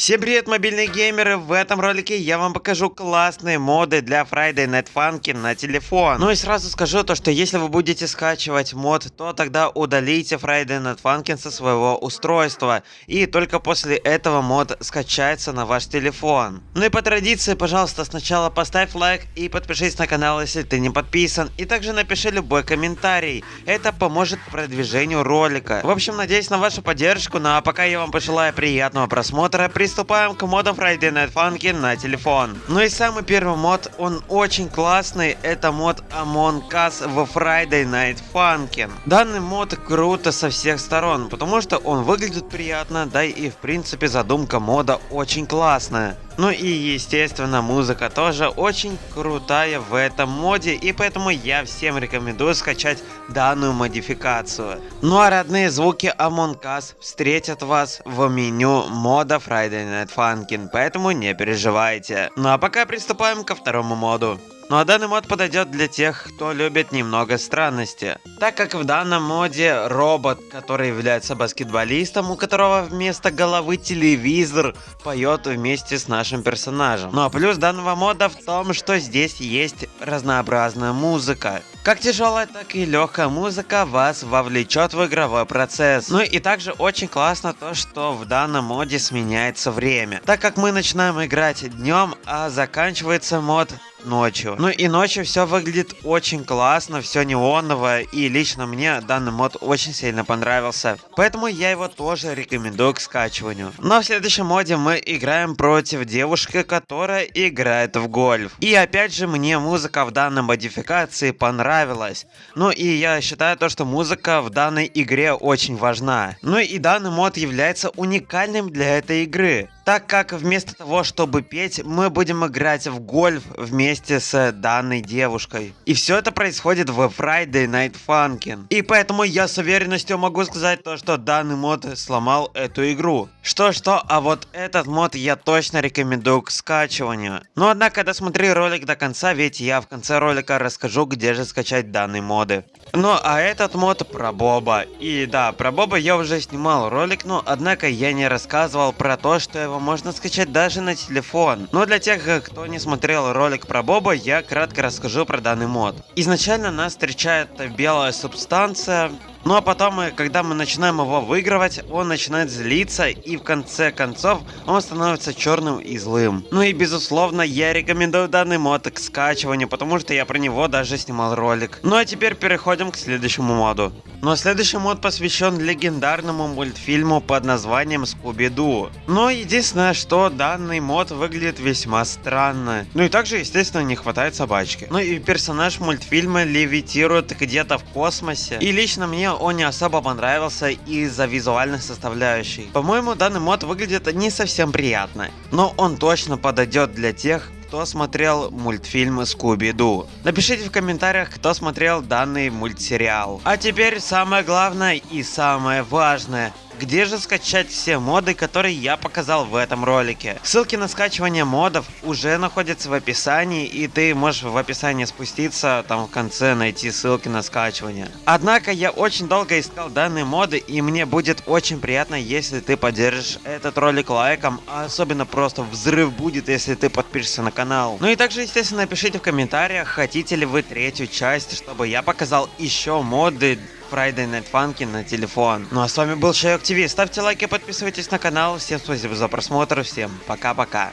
Всем привет, мобильные геймеры! В этом ролике я вам покажу классные моды для Friday Night Funkin на телефон. Ну и сразу скажу то, что если вы будете скачивать мод, то тогда удалите Friday Night Funkin со своего устройства. И только после этого мод скачается на ваш телефон. Ну и по традиции, пожалуйста, сначала поставь лайк и подпишись на канал, если ты не подписан. И также напиши любой комментарий. Это поможет продвижению ролика. В общем, надеюсь на вашу поддержку. Ну а пока я вам пожелаю приятного просмотра приступаем к модам Friday Night Funkin на телефон. Ну и самый первый мод, он очень классный, это мод Among Us в Friday Night Funkin. Данный мод круто со всех сторон, потому что он выглядит приятно, да и в принципе задумка мода очень классная. Ну и естественно музыка тоже очень крутая в этом моде и поэтому я всем рекомендую скачать данную модификацию. Ну а родные звуки Among Us встретят вас в меню мода Friday Night Funkin, поэтому не переживайте. Ну а пока приступаем ко второму моду. Ну а данный мод подойдет для тех, кто любит немного странности. Так как в данном моде робот, который является баскетболистом, у которого вместо головы телевизор, поет вместе с нашим персонажем. Ну а плюс данного мода в том, что здесь есть разнообразная музыка. Как тяжелая, так и легкая музыка вас вовлечет в игровой процесс. Ну и также очень классно то, что в данном моде сменяется время. Так как мы начинаем играть днем, а заканчивается мод ночью. Ну и ночью все выглядит очень классно, все неоново, и лично мне данный мод очень сильно понравился. Поэтому я его тоже рекомендую к скачиванию. Но в следующем моде мы играем против девушки, которая играет в гольф. И опять же мне музыка в данной модификации понравилась. Ну и я считаю то, что музыка в данной игре очень важна. Ну и данный мод является уникальным для этой игры так как вместо того, чтобы петь, мы будем играть в гольф вместе с данной девушкой. И все это происходит в Friday Night Funkin. И поэтому я с уверенностью могу сказать то, что данный мод сломал эту игру. Что-что, а вот этот мод я точно рекомендую к скачиванию. Но однако досмотри ролик до конца, ведь я в конце ролика расскажу, где же скачать данные моды. Ну а этот мод про Боба. И да, про Боба я уже снимал ролик, но однако я не рассказывал про то, что его можно скачать даже на телефон. Но для тех, кто не смотрел ролик про Боба, я кратко расскажу про данный мод. Изначально нас встречает белая субстанция, ну а потом, когда мы начинаем его выигрывать, он начинает злиться и в конце концов он становится черным и злым. Ну и безусловно я рекомендую данный мод к скачиванию, потому что я про него даже снимал ролик. Ну а теперь переходим к следующему моду. Ну а следующий мод посвящен легендарному мультфильму под названием Скуби-Ду. Но единственное, что данный мод выглядит весьма странно. Ну и также естественно не хватает собачки. Ну и персонаж мультфильма левитирует где-то в космосе. И лично мне он не особо понравился из-за визуальной составляющей. По-моему, данный мод выглядит не совсем приятно, но он точно подойдет для тех, кто смотрел мультфильм Скуби-Ду. Напишите в комментариях, кто смотрел данный мультсериал. А теперь самое главное и самое важное – где же скачать все моды, которые я показал в этом ролике? Ссылки на скачивание модов уже находятся в описании, и ты можешь в описании спуститься, там в конце найти ссылки на скачивание. Однако я очень долго искал данные моды, и мне будет очень приятно, если ты поддержишь этот ролик лайком, а особенно просто взрыв будет, если ты подпишешься на канал. Ну и также, естественно, напишите в комментариях, хотите ли вы третью часть, чтобы я показал еще моды Friday Night Funkin на телефон. Ну а с вами был Шайок ТВ. Ставьте лайки, подписывайтесь на канал. Всем спасибо за просмотр. Всем пока-пока.